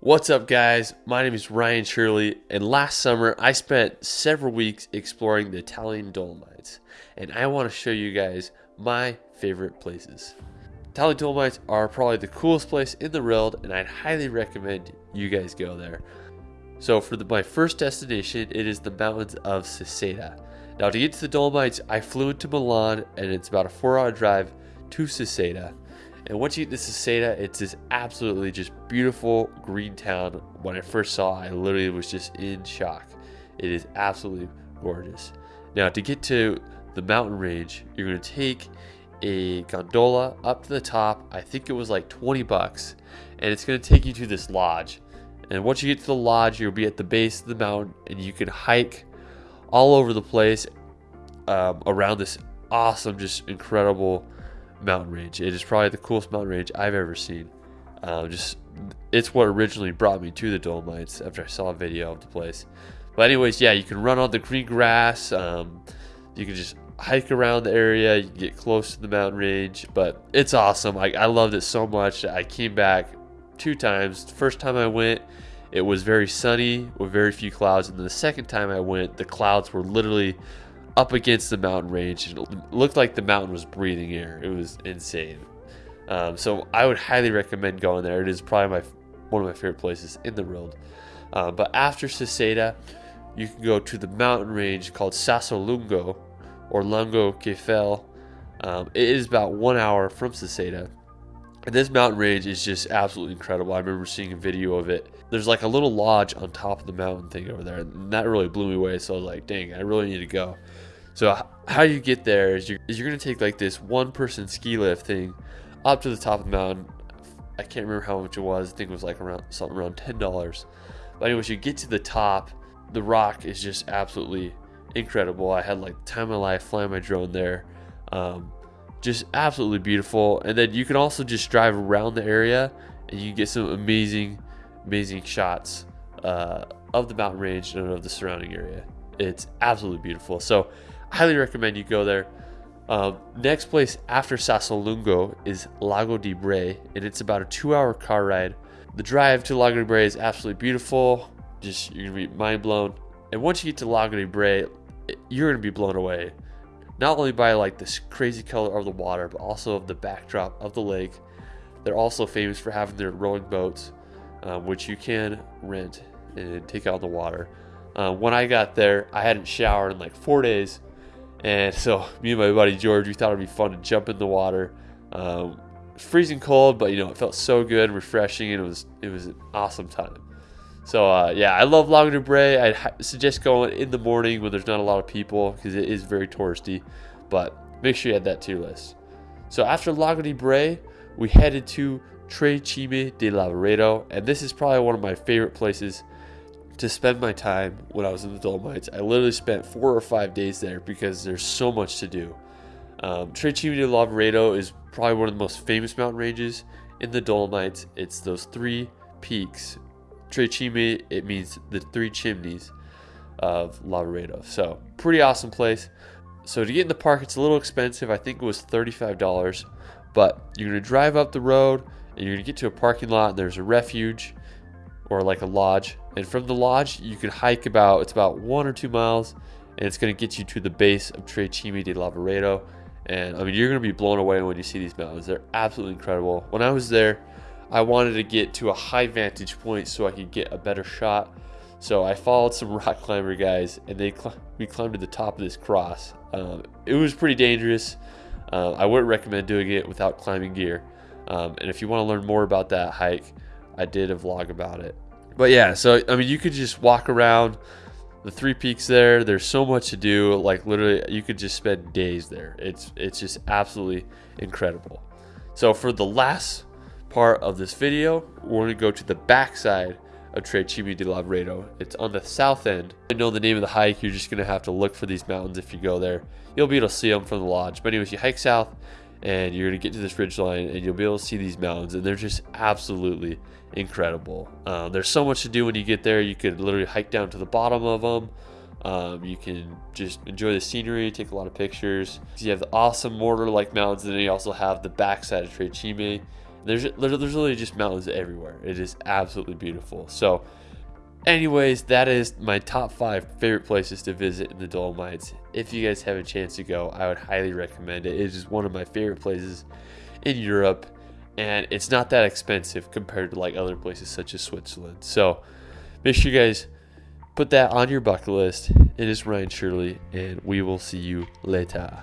What's up, guys? My name is Ryan Shirley, and last summer I spent several weeks exploring the Italian Dolomites, and I want to show you guys my favorite places. Italian Dolomites are probably the coolest place in the world, and I'd highly recommend you guys go there. So, for the, my first destination, it is the mountains of Seceda. Now, to get to the Dolomites, I flew into Milan, and it's about a four hour drive to Seceda. And once you get to Seceda, it's this absolutely just beautiful green town. When I first saw it, I literally was just in shock. It is absolutely gorgeous. Now, to get to the mountain range, you're going to take a gondola up to the top. I think it was like 20 bucks. And it's going to take you to this lodge. And once you get to the lodge, you'll be at the base of the mountain and you can hike all over the place um, around this awesome, just incredible mountain range. It is probably the coolest mountain range I've ever seen. Um, just it's what originally brought me to the Dolomites after I saw a video of the place. But anyways, yeah, you can run on the green grass. Um, you can just hike around the area. You get close to the mountain range, but it's awesome. I, I loved it so much. I came back two times. The first time I went, it was very sunny with very few clouds, and then the second time I went, the clouds were literally up against the mountain range. It looked like the mountain was breathing air. It was insane. Um, so I would highly recommend going there. It is probably my one of my favorite places in the world. Um, but after Seceda, you can go to the mountain range called Sassolungo or Langkofel. Um, it is about one hour from Seceda. And this mountain range is just absolutely incredible. I remember seeing a video of it. There's like a little lodge on top of the mountain thing over there, and that really blew me away. So I was like, dang, I really need to go. So how you get there is you're, is you're gonna take like this one person ski lift thing up to the top of the mountain. I can't remember how much it was. I think it was like around something around ten dollars. But anyways, you get to the top. The rock is just absolutely incredible. I had like time of my life flying my drone there. Um, just absolutely beautiful. And then you can also just drive around the area and you get some amazing, amazing shots uh, of the mountain range and of the surrounding area. It's absolutely beautiful. So, highly recommend you go there. Um, next place after Sassolungo is Lago di Braies, and it's about a two-hour car ride. The drive to Lago di Braies is absolutely beautiful. Just you're gonna be mind blown. And once you get to Lago di Braies, you're gonna be blown away not only by like this crazy color of the water, but also of the backdrop of the lake. They're also famous for having their rowing boats, um, which you can rent and take out the water. Uh, when I got there, I hadn't showered in like four days, and so me and my buddy George, we thought it'd be fun to jump in the water. Um, freezing cold, but you know it felt so good, refreshing, and it was it was an awesome time. So uh, yeah, I love de Braies. I suggest going in the morning when there's not a lot of people because it is very touristy. But make sure you add that to your list. So after Lago de Braies, we headed to Tre Cime di Lavaredo, and this is probably one of my favorite places to spend my time when I was in the Dolomites. I literally spent four or five days there because there's so much to do. Um, Tre Cime di Lavaredo is probably one of the most famous mountain ranges in the Dolomites. It's those three peaks Tre Cime, it means the three chimneys of Lavaredo. So, pretty awesome place. So, to get in the park, it's a little expensive. I think it was $35, but you're going to drive up the road and you're going to get to a parking lot, and there's a refuge or like a lodge. And from the lodge, you can hike about, it's about one or two miles, and it's going to get you to the base of Tre Cime di Lavaredo. And I mean, you're going to be blown away when you see these mountains. They're absolutely incredible. When I was there, I wanted to get to a high vantage point so I could get a better shot. So I followed some rock climber guys, and they cl- we climbed to the top of this cross. Um, it was pretty dangerous. Uh, I wouldn't recommend doing it without climbing gear. Um, and if you want to learn more about that hike, I did a vlog about it. But yeah, so I mean, you could just walk around the three peaks there. There's so much to do. Like literally, you could just spend days there. It's it's just absolutely incredible. So for the last part of this video, we're to go to the backside of Tre Cime di Lavaredo. It's on the south end. I know the name of the hike, you're just to have to look for these mountains if you go there. You'll be able to see them from the lodge. But anyways, you hike south and you're to get to this ridge line and you'll be able to see these mountains and they're just absolutely incredible. Um, there's so much to do when you get there. You could literally hike down to the bottom of them. Um, you can just enjoy the scenery, take a lot of pictures. You have the awesome mortar-like mountains, and then you also have the backside of Tre Cime There's there's literally just mountains everywhere. It is absolutely beautiful. So, anyways, that is my top five favorite places to visit in the Dolomites. If you guys have a chance to go, I would highly recommend it. It is one of my favorite places in Europe, and it's not that expensive compared to like other places such as Switzerland. So, make sure you guys put that on your bucket list. It is Ryan Shirley, and we will see you later.